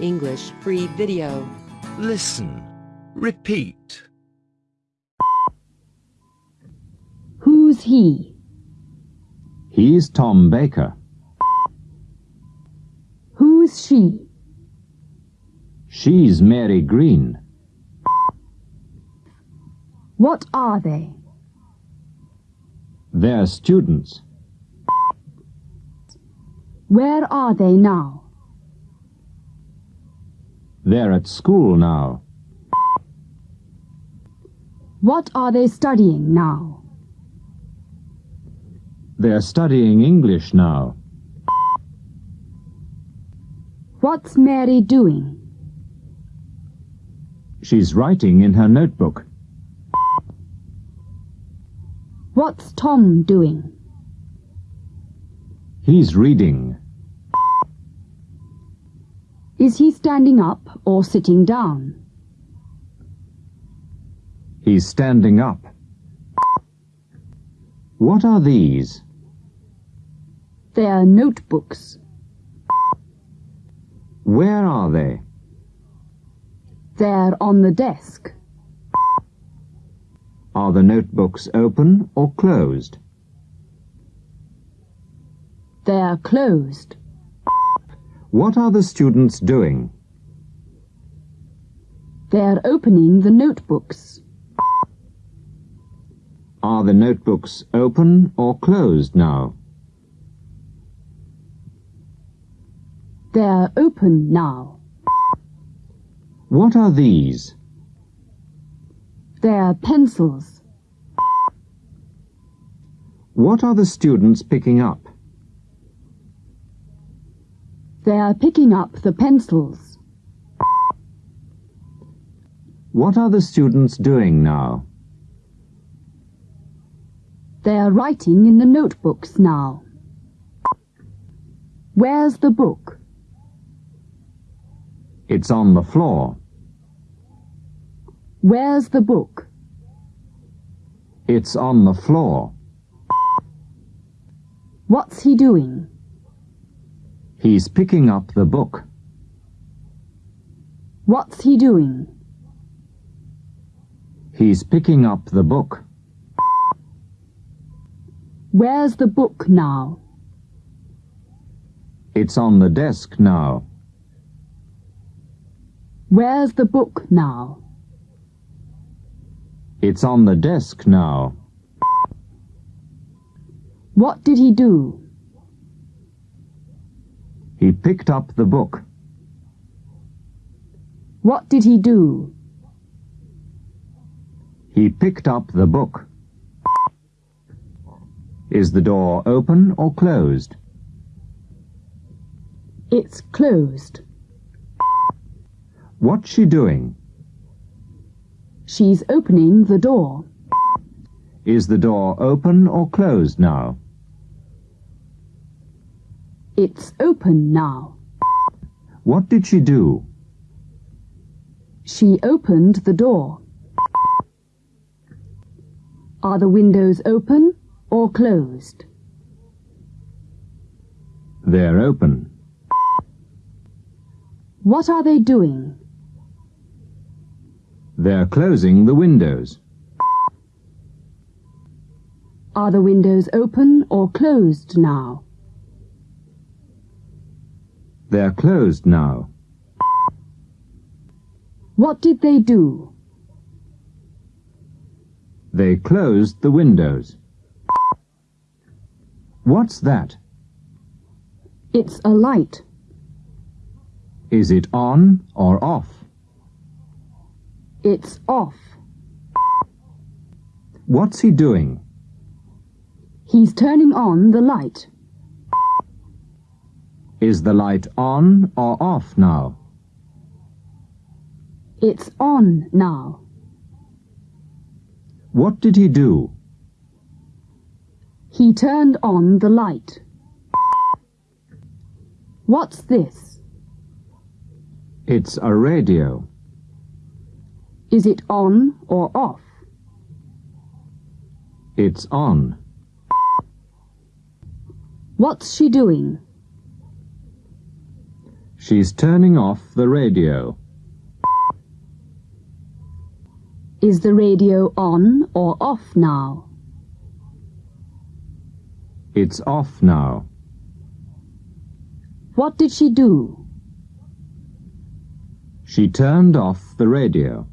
English free video. Listen. Repeat. Who's he? He's Tom Baker. Who's she? She's Mary Green. What are they? They're students. Where are they now? They're at school now. What are they studying now? They're studying English now. What's Mary doing? She's writing in her notebook. What's Tom doing? He's reading. Is he standing up or sitting down? He's standing up. What are these? They're notebooks. Where are they? They're on the desk. Are the notebooks open or closed? They're closed. What are the students doing? They're opening the notebooks. Are the notebooks open or closed now? They're open now. What are these? They're pencils. What are the students picking up? They're picking up the pencils. What are the students doing now? They're writing in the notebooks now. Where's the book? It's on the floor. Where's the book? It's on the floor. What's he doing? He's picking up the book. What's he doing? He's picking up the book. Where's the book now? It's on the desk now. Where's the book now? It's on the desk now. What did he do? He picked up the book. What did he do? He picked up the book. Is the door open or closed? It's closed. What's she doing? She's opening the door. Is the door open or closed now? It's open now. What did she do? She opened the door. Are the windows open or closed? They're open. What are they doing? They're closing the windows. Are the windows open or closed now? They're closed now. What did they do? They closed the windows. What's that? It's a light. Is it on or off? It's off. What's he doing? He's turning on the light. Is the light on or off now? It's on now. What did he do? He turned on the light. What's this? It's a radio. Is it on or off? It's on. What's she doing? She's turning off the radio. Is the radio on or off now? It's off now. What did she do? She turned off the radio.